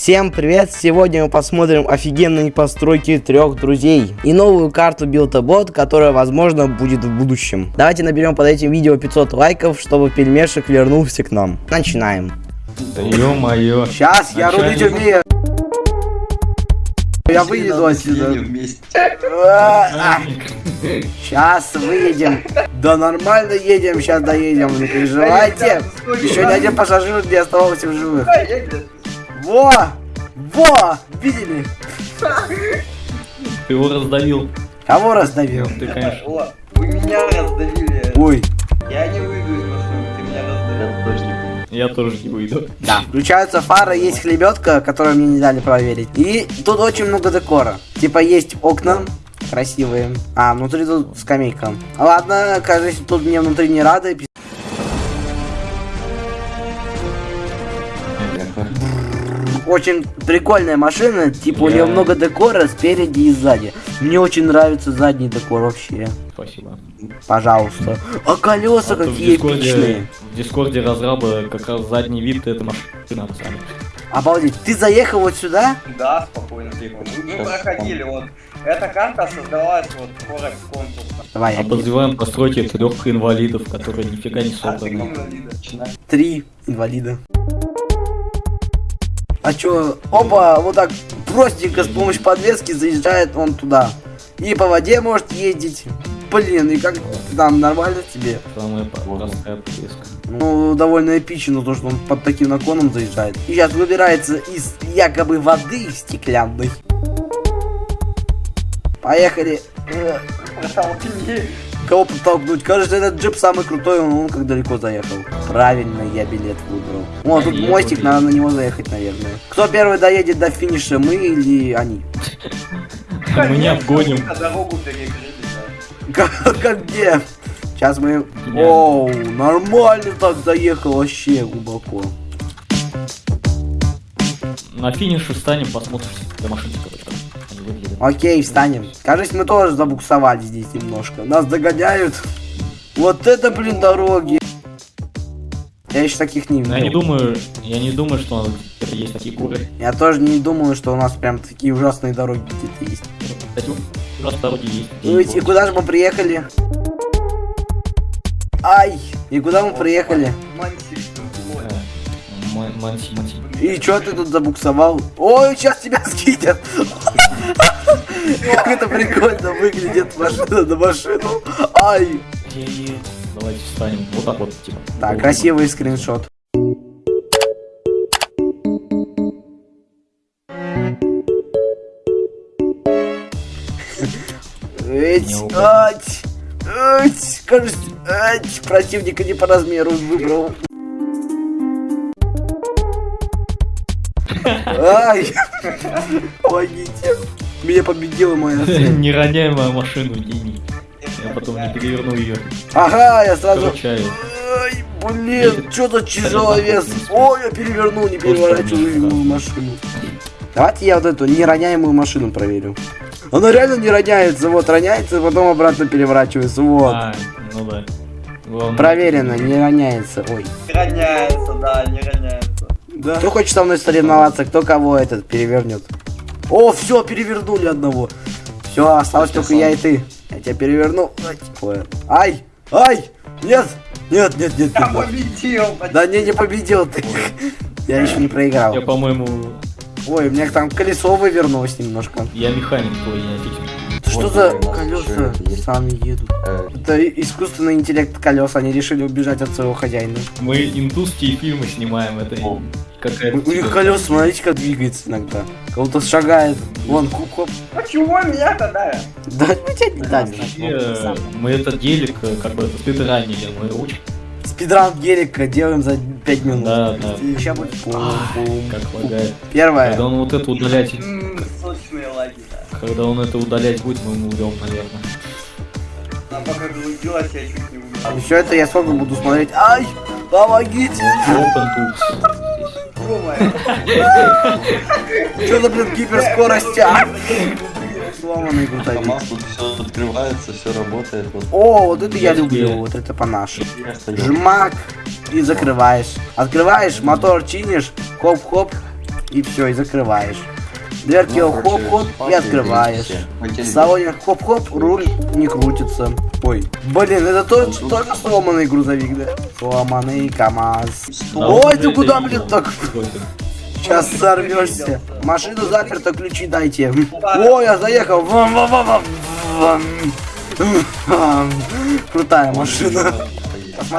Всем привет! Сегодня мы посмотрим офигенные постройки трех друзей и новую карту Билтобот, которая возможно будет в будущем. Давайте наберем под этим видео 500 лайков, чтобы пельмешек вернулся к нам. Начинаем. Да ё-моё. Сейчас, я рулить умею. Я выеду отсюда. Сейчас выедем. Да нормально едем, сейчас доедем, не переживайте. Еще ни один пассажир не оставался в живых. Во! Во! Видели? Ты его раздавил. Кого раздавил? Ты, конечно. О, вы меня раздавили. Ой. Я не выйду из машины, ты меня раздавил. Я тоже не выйду. Да. Включаются фары, есть хлебетка, которую мне не дали проверить. И тут очень много декора. Типа есть окна красивые. А, внутри тут скамейка. Ладно, кажется, тут мне внутри не рады. Очень прикольная машина, типа у нее много декора спереди и сзади. Мне очень нравится задний декор вообще. Спасибо. Пожалуйста. А колеса А то в какие Дискорде, эпичные. в Дискорде разраба как раз задний вид это машина сами. Обалдеть. Ты заехал вот сюда? Да, спокойно, тихо. Мы, проходили, вот. Эта карта создалась вот Форекс конкурса. Давай, я Подозреваем постройки трех инвалидов, которые нифига не А инвалида. Три инвалида. А чё, оба, вот так простенько с помощью подвески заезжает он туда. И по воде может ездить. Блин, и как там, нормально тебе? Самая простая подвеска. Ну, довольно эпично, то, что он под таким наклоном заезжает. И сейчас выбирается из якобы воды стеклянной. Поехали. Э, Протолкни. Кого подтолкнуть? Кажется, этот джип самый крутой, он, он как далеко заехал. Правильно, я билет выбрал. О, тут Я мостик, надо на него заехать, наверное. Кто первый доедет до финиша, мы или они? Мы не обгоним. Как, где? Сейчас мы... Оу, нормально так заехал, вообще глубоко. На финише встанем, посмотрим, до выглядят. Окей, встанем. Кажется, мы тоже забуксовали здесь немножко. Нас догоняют. Вот это, блин, дороги. Я еще таких не Но я не видел. думаю, я не думаю, что это есть такие горы. Я тоже не думаю, что у нас прям такие ужасные дороги где-то есть. Кстати, у нас дороги есть. Ну и куда же мы приехали? Ай! И куда мы приехали? И чё ты тут забуксовал? Ой, сейчас тебя скинет! Как это прикольно выглядит машина на машину. Ай! Давайте встанем. Вот так вот, типа. Так, красивый скриншот. Эть, ать, ать, кажется, ать, противника не по размеру выбрал. Ай, помогите. Меня победила моя цель. Не роняй мою машину, гений. Я потом не переверну ее. Ага, я сразу... Ай, блин, что-то тяжелый вес. Ой, я перевернул, не переворачиваемую машину. Давайте я вот эту нероняемую машину проверю. Она реально не роняется, вот роняется, потом обратно переворачивается, вот. А, ну да. Главное- Проверено, не роняется. Ой. Не роняется, да, не роняется. Да. Кто хочет со мной соревноваться, кто кого этот перевернет? О, все, перевернули одного. Все, осталось только я и ты. Я тебя переверну. Ай. Ай, нет, нет, нет, нет, Я победил. Да не, не победил ты. Я еще не проиграл. Я, по-моему, Ой, у меня там колесо вывернулось немножко. я механик твой, я фиксер. Что Вот, за колеса сами едут? Э, Это искусственный интеллект колес, они решили убежать от своего хозяина. Мы индусские фильмы снимаем, это О. какая-то... У них колеса, смотрите, как двигается иногда. Кого-то шагает. Вон, кук А чего меня тогда? Да, ну тебя не дать. Вообще, мы этот гелик, э, как бы, спидранили, мы очень, Спидран гелика делаем за 5 минут. Да, да. Сейчас будет как лагает. Первое. Когда он вот это удалять, когда он это удалять будет, мы ему уйдем, наверное. А пока грудилась, я чуть не умер. Все это я сколько буду смотреть. Ай, помогите. Open Tools. Что за, блин, гиперскорость? А? Сломанный тут все открывается, все работает. О, вот это я люблю, вот это по-нашему. Жмак и закрываешь. Открываешь, мотор чинишь, хоп-хоп, и все, и закрываешь. Дверки Ну, хоп-хоп спать и открываешь. салоне хоп-хоп, руль не крутится. Ой, блин, это тот, тоже сломанный грузовик, да? Сломанный КамАЗ. Ой, ты куда, блин, так? Сейчас сорвешься. Машина заперта, ключи дайте. Ой, я заехал. Вам, вам, вам, вам, вам. Вам. Крутая машина.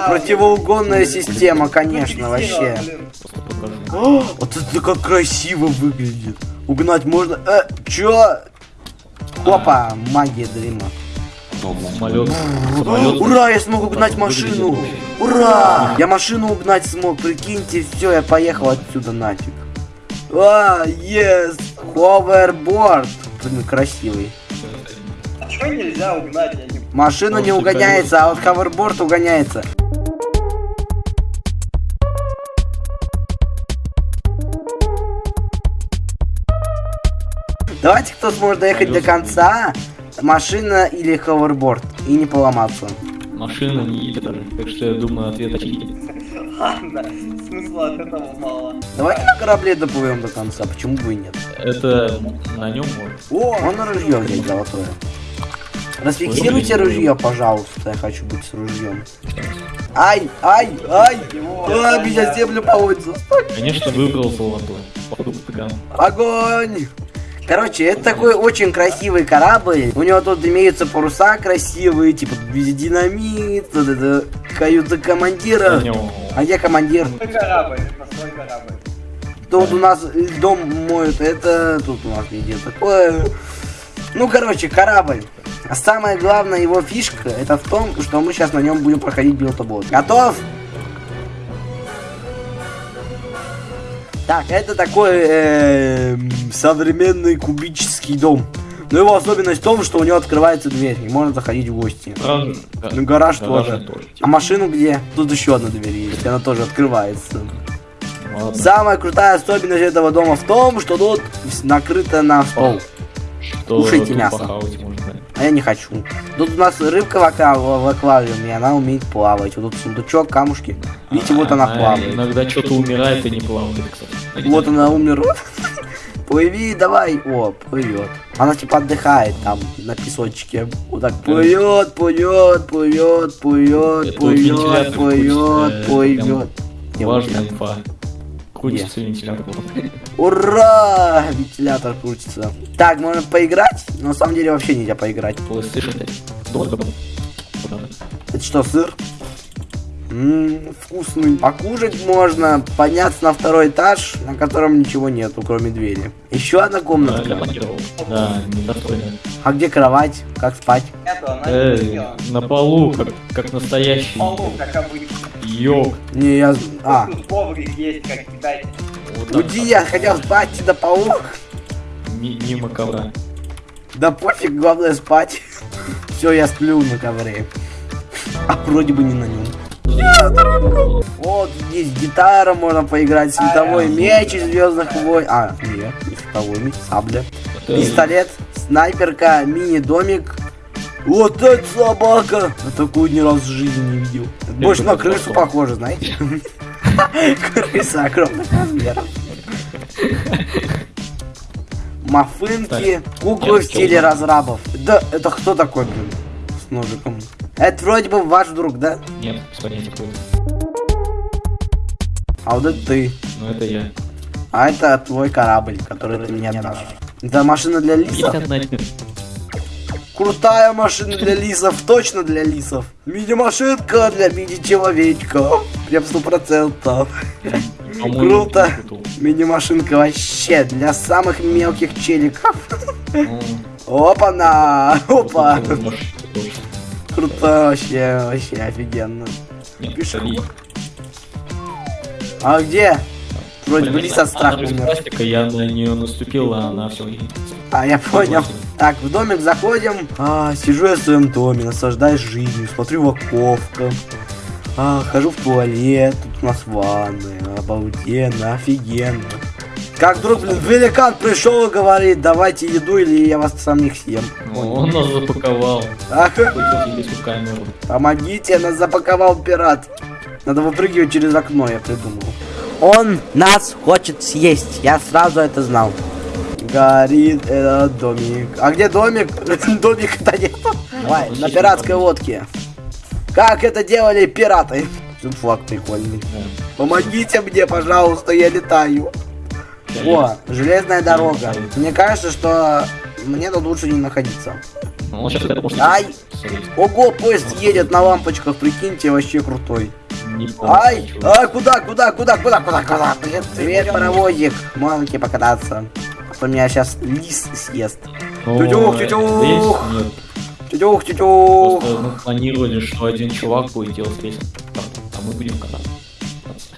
Противоугонная система, конечно, вообще. О, Вот это как красиво выглядит. Угнать можно. Э, чё? Опа, магия дрима. Самолет. Самолет. Ура, я смог угнать машину. Ура! Я машину угнать смог, прикиньте, все, я поехал отсюда нафиг. А, yes, hoverboard. Блин, красивый. А чё нельзя угнать? Я не... Машина не угоняется, а вот ховерборд угоняется. Давайте, кто сможет доехать до конца, машина или ховерборд, и не поломаться. Машина не едет даже. Так что я думаю, ответ очевиден. Ладно, смысла от этого мало. Давайте на корабле доплывем до конца, почему бы и нет. Это на нем может. О, можно ружье взять золотое. Расфиксируйте ружье, пожалуйста, я хочу быть с ружьем. Ай, ай, ай! А, меня землю поводится. Конечно, выбрал Патаган. Огонь! Короче, это такой очень красивый корабль. У него тут имеются паруса красивые, типа динамит, вот это каюта командира. А где командир? Корабль, корабль. Тут у нас дом моют, это тут у нас везде такое. Ну, короче, корабль. А самое главное его фишка, это в том, что мы сейчас на нем будем проходить билтобот. Готов? Так, это такой эм, современный кубический дом. Но его особенность в том, что у него открывается дверь, и можно заходить в гости. Ну, гараж гараж тоже. тоже. А машину где? Тут еще одна дверь есть, она тоже открывается. Ладно. Самая крутая особенность этого дома в том, что тут накрыто на стол. Что кушайте мясо. можно. А я не хочу. Тут у нас рыбка в, аква- в аквариуме, и она умеет плавать. Вот тут сундучок, камушки. Видите, вот она плавает. Иногда что-то умирает и не плавает, кстати. Вот она умерла. Плыви, давай. О, плывет. Она типа отдыхает там на песочке. Вот так плывет, плывет, плывет, плывет, плывет, плывет, крутится, плывет. Важная инфа. Крутится вентилятор. Ура! Вентилятор крутится. Так, можно поиграть? Но на самом деле вообще нельзя поиграть. PlayStation 5. Долго был. Куда? Это что, сыр? Ммм, вкусный. Покушать можно, подняться на второй этаж, на котором ничего нету, кроме двери. Еще одна комната. Да, недостойно. А где кровать? Как спать? Не Эй, на полу, как, как настоящий. Полу, как обычно. Йог. Не, я... А, коврик есть, как кидать. Вот уйди, я хотел спать полу. ми- мимо ковра. Да пофиг, главное спать. Все, я сплю на ковре. А вроде бы не на нем. Вот здесь гитара можно поиграть, световой меч из Звездных войн. А, нет, не световой меч, сабля. Пистолет, снайперка, мини-домик. Вот это собака! Я такую ни разу в жизни не видел. Больше на крысу потом. похоже, знаете? Крыса огромных размеров. Мафынки, куклы в стиле разрабов. Да, это кто такой, блин? С ножиком. Это вроде бы ваш друг, да? Нет, понятия это. А вот это ты. Но это я. А это твой корабль, который ты мне отдашь. Это машина для лисов? Крутая машина для лисов, точно для лисов. Мини-машинка для мини-человечка. Прям сто процентов. По-моему, Круто. Мини-машинка вообще для самых мелких челиков. Ну, Опа-на! Опа! Круто вообще, вообще офигенно. Это А где? Вроде бы лис от страха умер. пластика, я на нее наступил, а она все. А, я понял. Так, в домик заходим. А, сижу я в своем доме, наслаждаюсь жизнью, смотрю в окошко. А, хожу в туалет, тут у нас ванная, обалденно, офигенно. Как вдруг, блин, великан пришел и говорит, давайте еду или я вас самих съем. Он нас запаковал. Камеру. помогите, нас запаковал пират. Надо выпрыгивать через окно, я придумал. Он нас хочет съесть. Я сразу это знал. Горит этот домик. А где домик? Домика-то нет. Ой, на пиратской лодке. Как это делали пираты? Тут флаг прикольный. Помогите мне, пожалуйста, я летаю. О, железная дорога. Мне кажется, что мне тут лучше не находиться. Ну. Ай! Ого, поезд едет на лампочках, прикиньте, вообще крутой. Ай! Ай, куда, куда, куда, куда, куда, куда? Привет, привет, паровозик. Монки покататься. А то меня сейчас лис съест. Тютюх, тютюх. Тютюх, тютюх. Просто мы планировали, что один чувак будет делать песню, а мы будем кататься.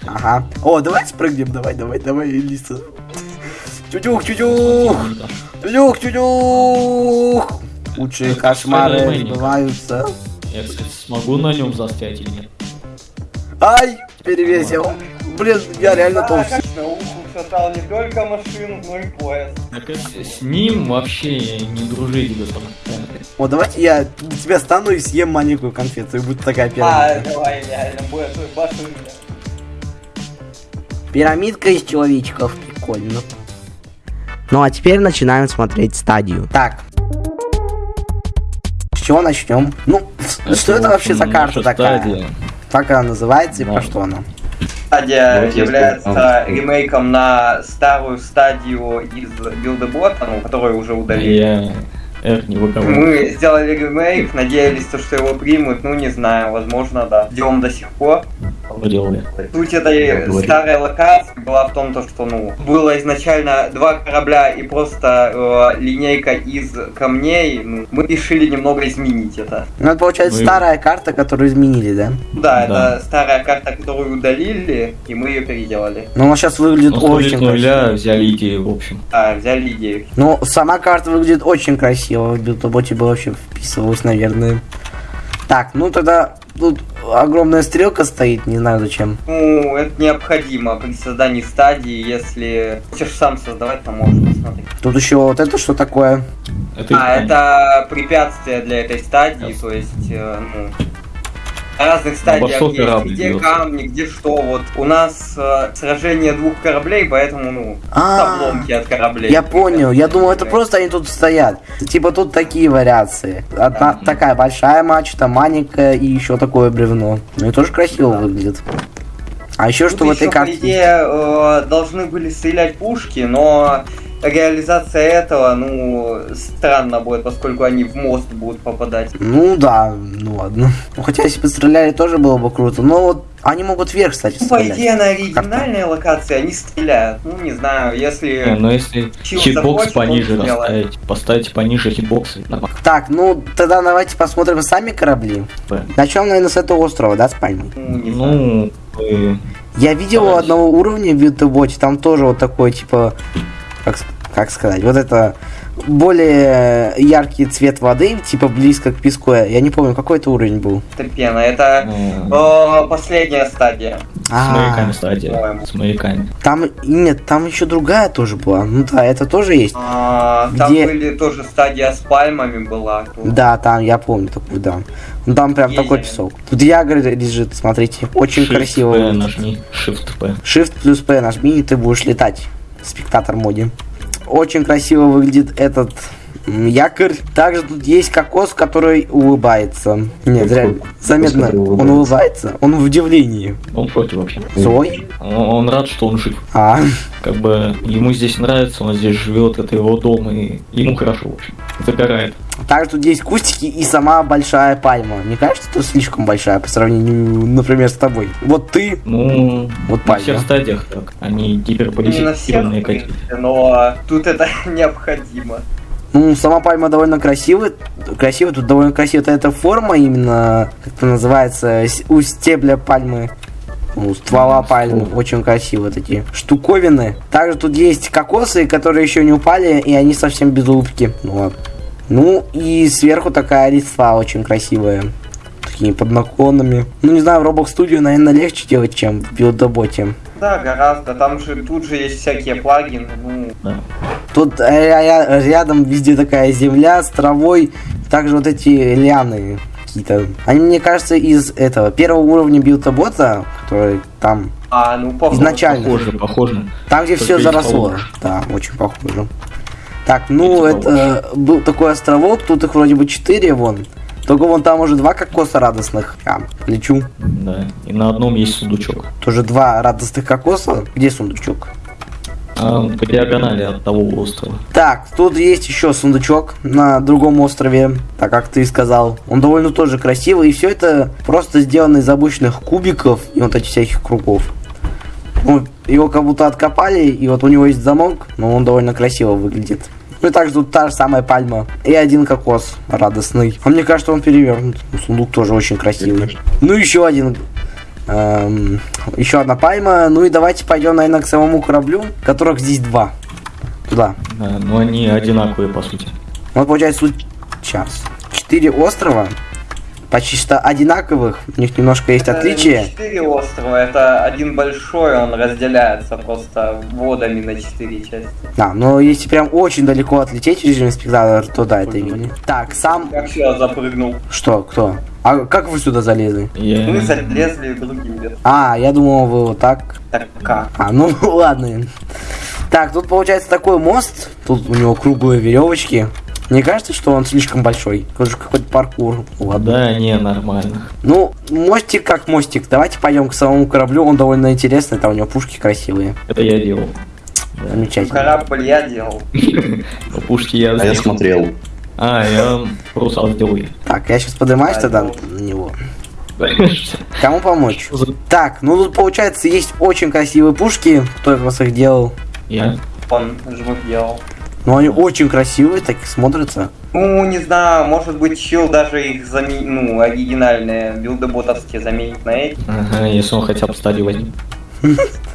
Ага. О, давай спрыгнем, давай, давай, давай, лиса. Тютюх. Тихонько. Тютюх, тютюх. Лучшие кошмары сбываются. Я, кстати, смогу на нем застрять или нет? Ай, перевесил. Блин, я реально толстый. шатал не только машину, но и поезд. Так это с ним вообще не дружить, господа. О, давайте я на тебя стану и съем маленькую конфету, и будет такая А, пирамидка. давай, реально, будет. Пирамидка из человечков, прикольно. Ну а теперь начинаем смотреть стадию. Так. С чего начнем? Ну, что это вообще за карта такая? стадия. Как она называется и Да. про что она? Стадия Вот есть является там. ремейком на старую стадию из билдебота, ну, которую уже удалили. Я Эх, не выговаривай. Мы сделали ремейк, надеялись, то, что его примут, ну не знаю, возможно, да. Ждем до сих пор. Делали. Суть Я этой говорю. старой локации была в том, то, что ну было изначально два корабля и просто э, линейка из камней. Ну, мы решили немного изменить это. Ну, это получается Ну и- старая карта, которую изменили, да? Да, Да. это старая карта, которую удалили, и мы ее переделали. Но она сейчас выглядит Ну, очень нуля красиво. взяли идею, в общем. Да, взяли идею. Ну, сама карта выглядит очень красиво. В билтоботе бы вообще вписывалась, наверное. Так, ну тогда тут огромная стрелка стоит, не знаю зачем. Ну, это необходимо при создании стадии, если хочешь сам создавать, то можешь посмотреть. Тут еще вот это что такое? Это А, это препятствие для этой стадии, то есть, э, ну, разных стадиях что есть, корабль где бьется? камни, где что. Вот у нас э, сражение двух кораблей, поэтому, ну, А, обломки от кораблей. Я понял, я думал, это просто они тут стоят. Типа тут такие вариации. Одна такая большая мачта, маленькая и еще такое бревно. Ну и тоже красиво выглядит. А еще Тут что в этой еще, по карте? идее, э, должны были стрелять пушки, но реализация этого, ну, странно будет, поскольку они в мост будут попадать. Ну да, ну ладно. Ну, хотя если бы стреляли, тоже было бы круто. Но вот они могут вверх, кстати, Ну, по стрелять. идее, на оригинальной локации они стреляют. Ну, не знаю, Не, если... но если Чил хитбокс пониже расставить, поставить пониже хитбокс. Так, ну тогда давайте посмотрим сами корабли. Да. Начнем, наверное, с этого острова, да, с пальмой? Ну, не знаю. Ну, э, Я видел у одного уровня в Вилтоботе, там тоже вот такой, типа, как, с- как сказать, вот это более яркий цвет воды, типа близко к песку. Я не помню, какой это уровень был. Это пена, это э, э, последняя стадия. с А, маяками стадия. С маяками. там, нет, там еще другая тоже была. Ну да, это тоже есть. А, там Где? были тоже стадия с пальмами была. Тут Да, там, я помню такую, да. Ну там прям Есть. такой песок. Тут ягр лежит, смотрите, очень Shift красиво. P нажми. Shift P. Shift плюс P нажми, и ты будешь летать. Спектатор моде. Очень красиво выглядит этот якорь. Также тут есть кокос, который улыбается. Нет, Какой реально, кокос, заметно, который он улыбается. Он в удивлении. Он против вообще. Злой? Он, он рад, что он жив. А, Как бы ему здесь нравится, он здесь живет, это его дом, и ему хорошо, в общем. Загорает. также тут есть кустики и сама большая пальма. Мне кажется, это слишком большая по сравнению, например, с тобой. Вот ты, Ну, вот на пальма. всех стадиях так. Они не на гиперполизированные в какие принципе, но тут это необходимо. Ну, сама пальма довольно красивая. Красивая, тут довольно красивая эта форма именно, как это называется, у стебля пальмы. У ствола пальмы. ствол. Очень красиво такие штуковины. Также тут есть кокосы, которые еще не упали, и они совсем без улыбки. Ну, вот. Ну, и сверху такая листва очень красивая. Такими под наклонами. Ну, не знаю, в Roblox Studio, наверное, легче делать, чем в билдоботе. Да, гораздо. Там же тут же есть всякие плагины. Ну, Да. Тут э, ря- рядом везде такая земля с травой, также вот эти лианы какие-то. Они, мне кажется, из этого первого уровня билтобота, который там А, ну похоже. Изначально. Похоже, похоже. Там, где Только все заросло. холода. Да, очень похоже. Так, ну Эти это был такой островок, тут их вроде бы четыре вон. Только вон там уже два кокоса радостных. А, лечу. Да. И на одном есть сундучок. Тоже два радостных кокоса. Где сундучок? А, по диагонали от того острова. Так, тут есть еще сундучок на другом острове, так как ты сказал. Он довольно тоже красивый, и все это просто сделано из обычных кубиков и вот этих всяких кругов. Ну, его как будто откопали, и вот у него есть замок, но он довольно красиво выглядит. Ну и также тут та же самая пальма. И один кокос радостный. А мне кажется, он перевернут. Ну, Сундук тоже очень красивый. Ну еще один. Эм, еще одна пальма. Ну и давайте пойдем, наверное, к самому кораблю, которых здесь два. Туда. Да, но они одинаковые, по сути. Вот получается сейчас. Четыре острова. Почти что одинаковых. У них немножко есть Это отличия. четыре острова, это один большой, он разделяется просто водами на четыре части. Да, но если прям очень далеко отлететь режим спектатор, то да, это видно. Так, сам... Как я запрыгнул. Что, кто? А как вы сюда залезли? Я... Мы залезли другим лесом. А, я думал, вы вот так. Так как? А, ну ладно. Так, тут получается такой мост. Тут у него круглые веревочки. Мне кажется, что он слишком большой. Это же какой-то паркур. Ладно. Да, не, нормально. Ну, мостик как мостик. Давайте пойдем к самому кораблю. Он довольно интересный. Там у него пушки красивые. Это я делал. Замечательно. Корабль я делал. Пушки я... А я смотрел. А, я паруса сделал. Так, я сейчас поднимаюсь тогда на него. Кому помочь? Так, ну тут получается есть очень красивые пушки. Кто из вас их делал? Я. Он жмых делал. Ну они очень красивые, так и смотрятся. Ну, не знаю, может быть, чил даже их заменит, ну, оригинальные билдоботовские заменит на эти. Ага, если он хотя бы стадию возьмет.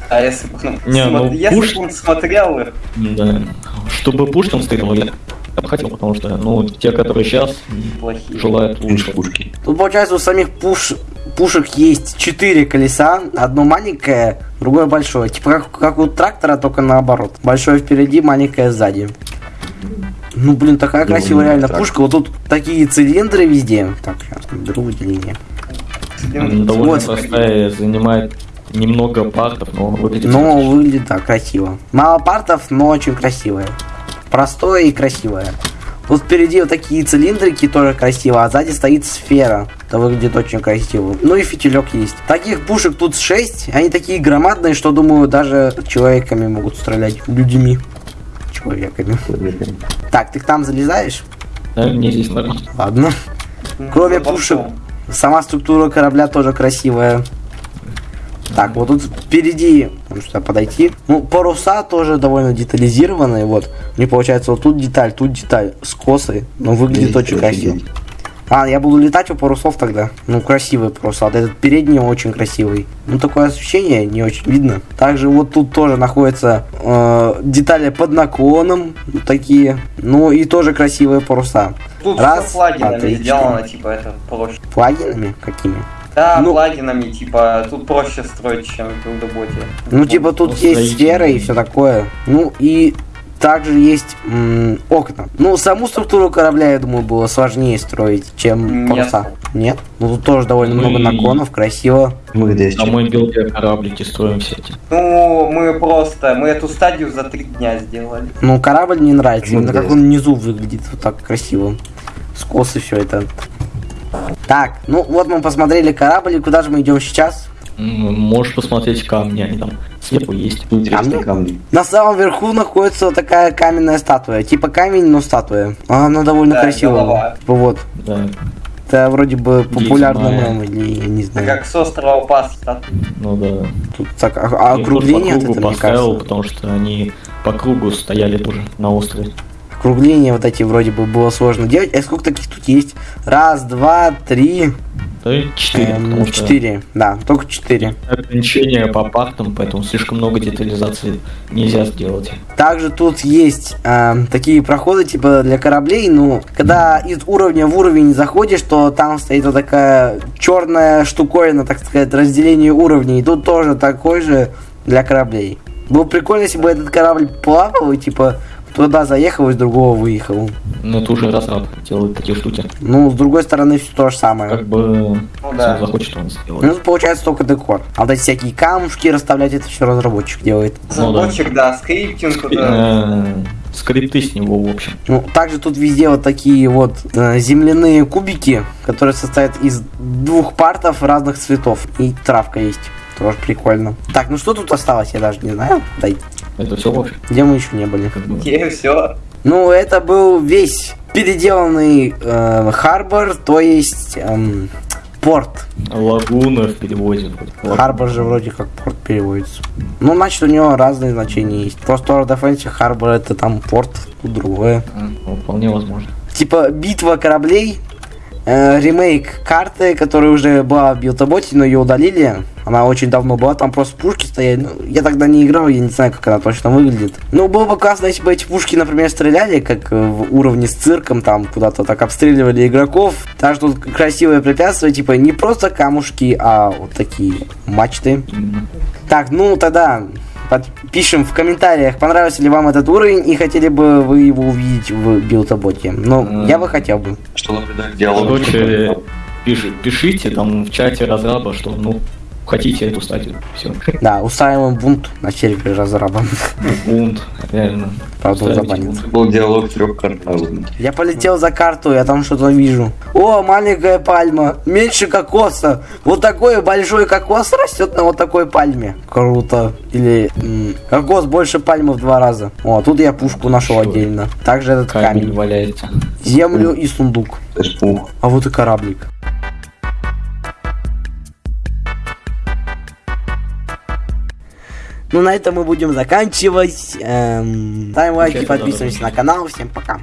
А если бы он, Не, ну, если пуш- бы он смотрел их, Да. Чтобы пушкам стрелял, я я бы хотел, потому что, ну, те, которые сейчас, плохие. желают лучше. пушки. Тут получается у самих пуш... пушек есть четыре колеса. Одно маленькое, другое большое. Типа как, как у трактора, только наоборот. Большое впереди, маленькое сзади. Ну, блин, такая Ну, красивая реально трактор. пушка. Вот тут такие цилиндры везде. Так, сейчас беру выделение. Она довольно Вот. простая, занимает немного партов, но выглядит Но выглядит, да, красиво. Мало партов, но очень красивое. Простое и красивое. Вот впереди вот такие цилиндрики тоже красиво, а сзади стоит сфера. Это выглядит очень красиво. Ну и фитилек есть. Таких пушек тут 6. Они такие громадные, что, думаю, даже человеками могут стрелять. Людьми. Человеками. Так, ты к нам залезаешь? Да, мне здесь нормально. Ладно. Ну, Кроме потом. пушек, сама структура корабля тоже красивая. Так, вот тут впереди, можно сюда подойти. Ну, паруса тоже довольно детализированные, вот. Мне получается, вот тут деталь, тут деталь, скосы, но выглядит очень красиво. А, я буду летать у парусов тогда. Ну, красивые паруса. Вот этот передний очень красивый. Ну, такое освещение не очень видно. Также вот тут тоже находятся э, детали под наклоном. вот такие. Ну, и тоже красивые паруса. Тут Раз, все плагинами три, сделано, типа, это проще. Плагинами какими? Да, Ну- плагинами, типа, тут проще строить, чем в билдоботе. Ну, типа, тут Ну, есть сфера и все такое. Ну, и также есть м, окна. Ну, саму структуру корабля, я думаю, было сложнее строить, чем паруса. Нет? Ну, тут тоже довольно Ну много наклонов, красиво. Мы здесь. А мы билде кораблики строим все эти. Ну, мы просто, мы эту стадию за три дня сделали. Ну, корабль мне нравится, Ну, именно как он внизу выглядит, вот так красиво. Скосы все это. Так, ну вот мы посмотрели корабль, и куда же мы идем сейчас? Можешь посмотреть камни, они там сверху есть. Интересные камни. На самом верху находится вот такая каменная статуя. Типа камень, но статуя. Она довольно Да, красивая. голова. Вот. Да, Это вроде бы популярный мем или я не Это знаю. как с острова Пасха. ну да. Тут так, а- а округление от этого, мне поставил, кажется. потому что они по кругу стояли тоже на острове. Округление вот эти вроде бы было сложно делать. А сколько таких тут есть? Раз, два, три, четыре, эм, четыре. Да, только четыре. ограничения по партам, поэтому слишком много детализации нельзя сделать. Также тут есть эм, такие проходы типа для кораблей. Ну, когда из уровня в уровень заходишь, то там стоит вот такая черная штуковина, так сказать, разделение уровней. И тут тоже такой же для кораблей. Было прикольно, если бы этот корабль плавал и типа туда заехал, из другого выехал. Ну, это уже разраб делает такие штуки. Ну, с другой стороны, все то же самое. Как бы, Ну да. он захочет, он сделает. Ну, тут получается только декор. А вот эти всякие камушки расставлять, это все разработчик делает. Ну да. Разработчик, да, скриптинг, да. Э, Скрипты с него, в общем. Ну, также тут везде вот такие вот э, земляные кубики, которые состоят из двух партов разных цветов. И травка есть. Тоже прикольно. Так, ну что тут осталось, я даже не знаю. Дай, Это все, общем. где мы еще не были? И все. Ну, это был весь переделанный э, харбор, то есть эм, порт. Лагуна в переводе. Харбор же вроде как порт переводится. Ну, значит, у него разные значения есть. Просто World of Fantasy Харбор это там порт, тут другое. А, ну, Вполне возможно. Типа битва кораблей, э, ремейк карты, которая уже была в билтоботе, но ее удалили. Она очень давно была, там просто пушки стояли. Ну, я тогда не играл, я не знаю, как она точно выглядит. Ну, было бы классно, если бы эти пушки, например, стреляли, как э, в уровне с цирком, там куда-то так обстреливали игроков. Также тут красивые препятствия, типа не просто камушки, а вот такие мачты. Так, ну тогда пишем в комментариях, понравился ли вам этот уровень и хотели бы вы его увидеть в билтоботе. Ну, М. я бы хотел бы. Что, например, диалог. Короче, пиш- пишите там в чате разраба, что, ну, хотите эту статью. Все. Да, устраиваем бунт на сервере разраба. Бунт, реально. Правда, бунт. Был диалог трехкартавый. Я полетел за карту, я там что-то вижу. О, маленькая пальма, меньше кокоса. Вот такой большой кокос растет на вот такой пальме. Круто. Или кокос больше пальмы в два раза. О, тут я пушку нашел Что? отдельно. Также этот Камень камень. валяется. Землю и сундук. А вот и кораблик. Ну, на этом мы будем заканчивать. Эм, ставим лайки, подписываемся на канал. Всем пока.